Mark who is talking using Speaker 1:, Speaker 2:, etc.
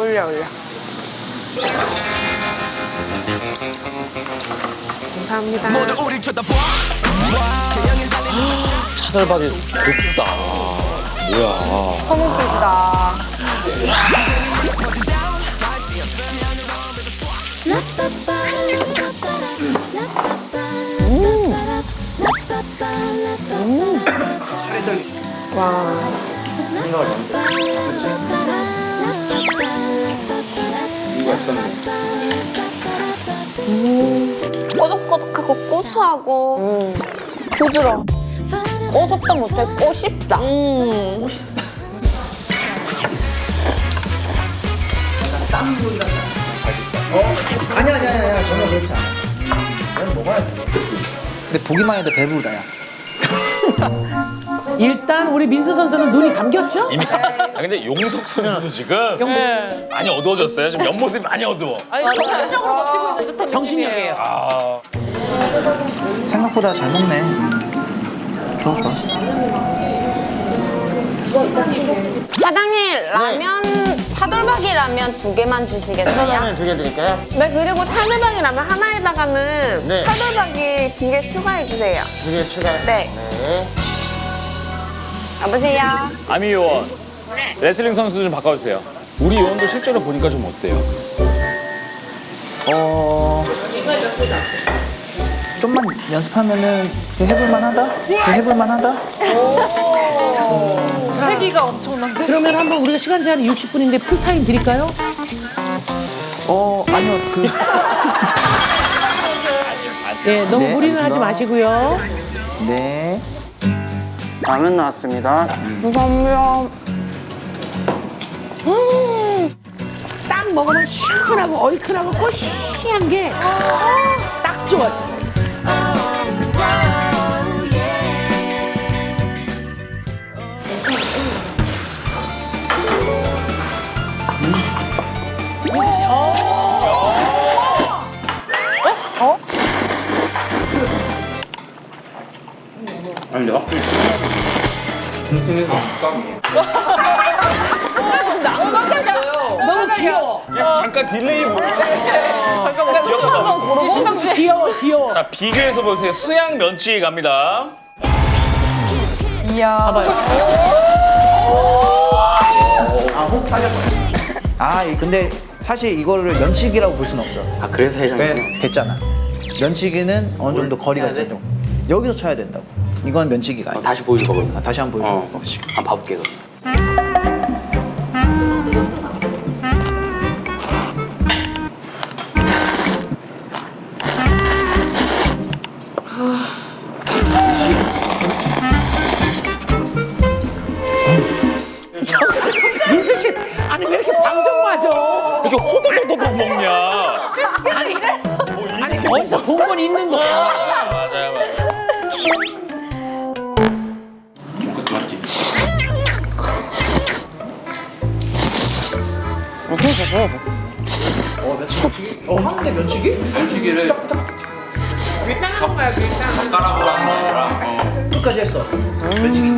Speaker 1: 올려 올려. 감사합니다.
Speaker 2: 차돌박이 곱다. 뭐야.
Speaker 1: 허물빛이다.
Speaker 3: 꼬독꼬독하고 고소하고 부드러워. 꼬속도 못해 꼬씹다. 음.
Speaker 4: 아니야 아니야 아니야 전혀 그렇지 않아. 넌 먹어야지. 근데 보기만 해도 배부르다 야.
Speaker 5: 일단 우리 민수 선수는 눈이 감겼죠?
Speaker 2: 이미- 아 근데 용석 선수도 지금 많이 어두워졌어요. 지금 옆모습이 많이 어두워.
Speaker 1: 정신적으로 버티고 있는 듯한
Speaker 5: 정신력이에요.
Speaker 2: 아,
Speaker 4: 생각보다 잘 먹네. 좋아 좋아.
Speaker 3: 사장님 라면 차돌박이 라면 두 개만 주시겠어요?
Speaker 6: 두개 드릴까요?
Speaker 1: 네 그리고 탈돌박이라면 하나에다가는
Speaker 6: 네.
Speaker 1: 탈돌박이 두 개 추가해 주세요.
Speaker 6: 두 개 추가.
Speaker 1: 네.
Speaker 6: 네.
Speaker 3: 여보세요?
Speaker 2: 아미 요원. 레슬링 선수 좀 바꿔주세요. 우리 요원도 실제로 보니까 좀 어때요?
Speaker 4: 어. 좀만 연습하면은 해볼만 하다. 해볼만 하다.
Speaker 1: 패기가 엄청난데?
Speaker 5: 그러면 한번 우리가 시간 제한이 60분인데 풀타임 드릴까요?
Speaker 4: 어 아니요 그
Speaker 5: 네, 너무
Speaker 4: 네,
Speaker 5: 무리는 하지
Speaker 4: 알겠습니다.
Speaker 5: 마시고요.
Speaker 4: 네.
Speaker 6: 라면 나왔습니다.
Speaker 3: 감사합니다.
Speaker 5: 딱 먹으면 시원하고 얼큰하고 꼬시한 게 딱 좋아, 진짜. 너무 귀여워.
Speaker 2: 잠깐 delay 보여.
Speaker 5: 귀여워, 귀여워.
Speaker 2: 자, 비교해서 보세요. 수양 면치기 갑니다.
Speaker 5: 봐봐요.
Speaker 4: 아 이- 근데 사실 이거를 면치기라고 볼 수는 없어.
Speaker 6: 아 그래서 해장.
Speaker 4: 왜 됐잖아. 면치기는 어느 정도 거리가? 있어. 여기서 쳐야 된다고. 이건 면치기가 아니야.
Speaker 6: 다시 보여줄 거거든.
Speaker 4: 아, 다시 한번 보여줘.
Speaker 6: 어. 한번 봐볼게 그럼.
Speaker 5: 민수 씨, 아니 왜 이렇게 방정 맞아?
Speaker 2: 이렇게 호도도도도 먹냐?
Speaker 5: 아니,
Speaker 2: 뭐 이-
Speaker 5: 아니 어디서 본 건 있는 거야.
Speaker 2: 아, 맞아요, 맞아요.
Speaker 4: 어 면치기. 어 하는데 면치기?
Speaker 6: 면치기를
Speaker 1: 밀당하는 거야 밀당.
Speaker 6: 젓가락으로 하는 게 아니라. 어.
Speaker 4: 끝까지 했어. 면치기.